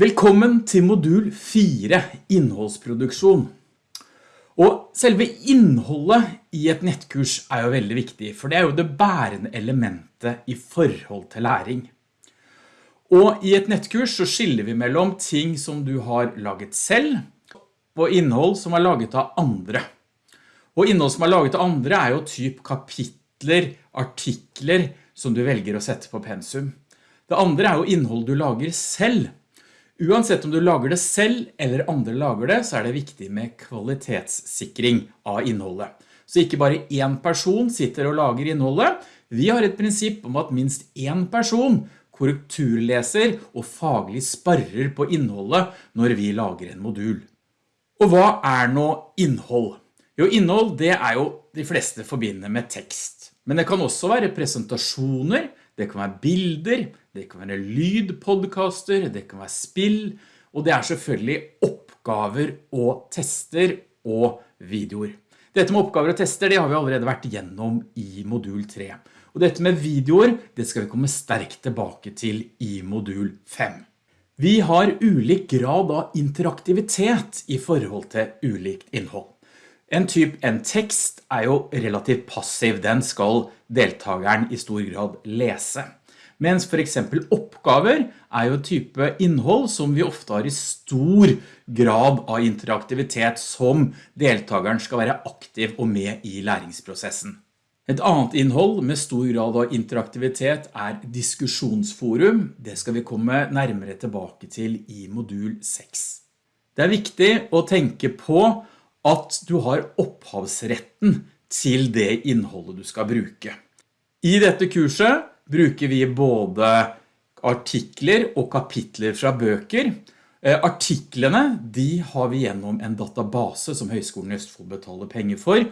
Velkommen til modul 4, innholdsproduksjon. Og selve innholdet i et nettkurs er jo veldig viktig, for det er jo det bærende elementet i forhold til læring. Og i et nettkurs så skiller vi mellom ting som du har laget selv, og innhold som er laget av andre. Og innhold som er laget av andre er jo typ kapitler, artikler som du velger å sette på pensum. Det andre er jo innhold du lager selv. Uansett om du lager det selv eller andre lager det, så er det viktig med kvalitetssikring av innholdet. Så ikke bare en person sitter og lager innholdet. Vi har et prinsipp om at minst en person korrekturleser og faglig sparrer på innholdet når vi lager en modul. Og hva er nå innhold? Jo, innhold det er jo de fleste forbinder med tekst. Men det kan også være presentasjoner, det kan være bilder, det kan være lydpodcaster, det kan være spill, og det er selvfølgelig oppgaver og tester og videoer. Dette med oppgaver og tester, det har vi allerede vært gjennom i modul 3. Og dette med videoer, det skal vi komme sterkt tilbake til i modul 5. Vi har ulik grad av interaktivitet i forhold til ulikt innhold. En typ, en tekst er jo relativt passiv, den skal deltakeren i stor grad lese. Mens for eksempel oppgaver er jo type innhold som vi ofte har i stor grad av interaktivitet som deltakeren skal være aktiv og med i læringsprosessen. Et annet innhold med stor grad av interaktivitet er diskusjonsforum. Det skal vi komme nærmere tilbake til i modul 6. Det er viktig å tenke på at du har opphavsretten til det innholdet du skal bruke. I dette kurset bruker vi både artikler og kapitler fra bøker. Eh, artiklene de har vi gjennom en database som Høgskolen i Østfold betaler penger for,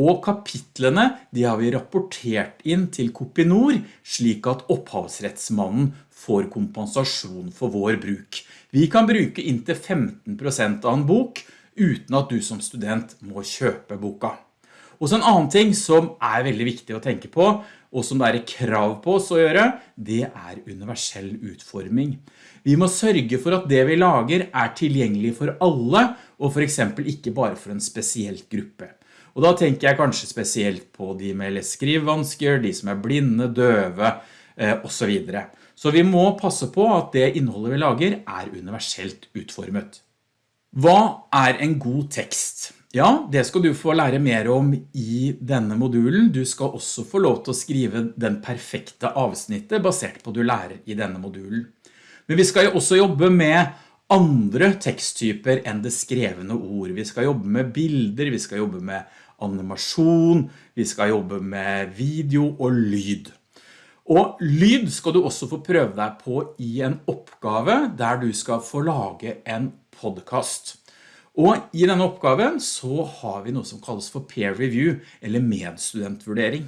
og kapitlene de har vi rapportert inn til Kopinor slik at opphavsrettsmannen får kompensasjon for vår bruk. Vi kan bruke inntil 15% av en bok, uten at du som student må kjøpe boka. Og så en annen ting som er veldig viktig å tenke på, og som det er krav på oss å gjøre, det er universell utforming. Vi må sørge for at det vi lager er tilgjengelig for alle, og for eksempel ikke bare for en spesielt gruppe. Og da tenker jeg kanskje spesielt på de med leskrivvansker, de som er blinde, døve, eh, og så videre. Så vi må passe på at det innholdet vi lager er universelt utformet. Hva er en god tekst? Ja, det skal du få lære mer om i denne modulen. Du skal også få lov til å skrive den perfekte avsnittet basert på du lærer i denne modulen. Men vi skal jo også jobbe med andre teksttyper enn det skrevne ord. Vi skal jobbe med bilder, vi skal jobbe med animasjon, vi skal jobbe med video og lyd. Og lyd skal du også få prøve deg på i en oppgave der du skal få lage en podcast. Og i denne oppgaven så har vi noe som kalles for peer review, eller medstudentvurdering.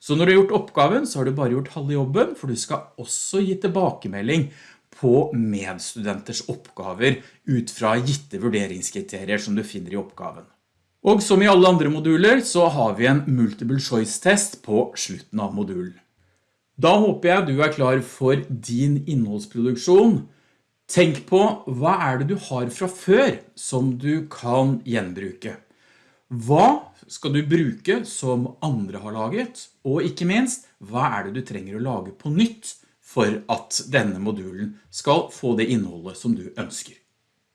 Så når du har gjort oppgaven, så har du bare gjort halve jobben, for du skal også gi tilbakemelding på medstudenters oppgaver ut fra gitte vurderingskriterier som du finner i oppgaven. Og som i alle andre moduler så har vi en multiple choice test på slutten av modulen. Da håper jeg du er klar for din innholdsproduksjon, Tenk på hva er det du har fra før som du kan gjenbruke. Hva skal du bruke som andre har laget? Og ikke minst, hva er det du trenger å lage på nytt for at denne modulen skal få det innholdet som du ønsker?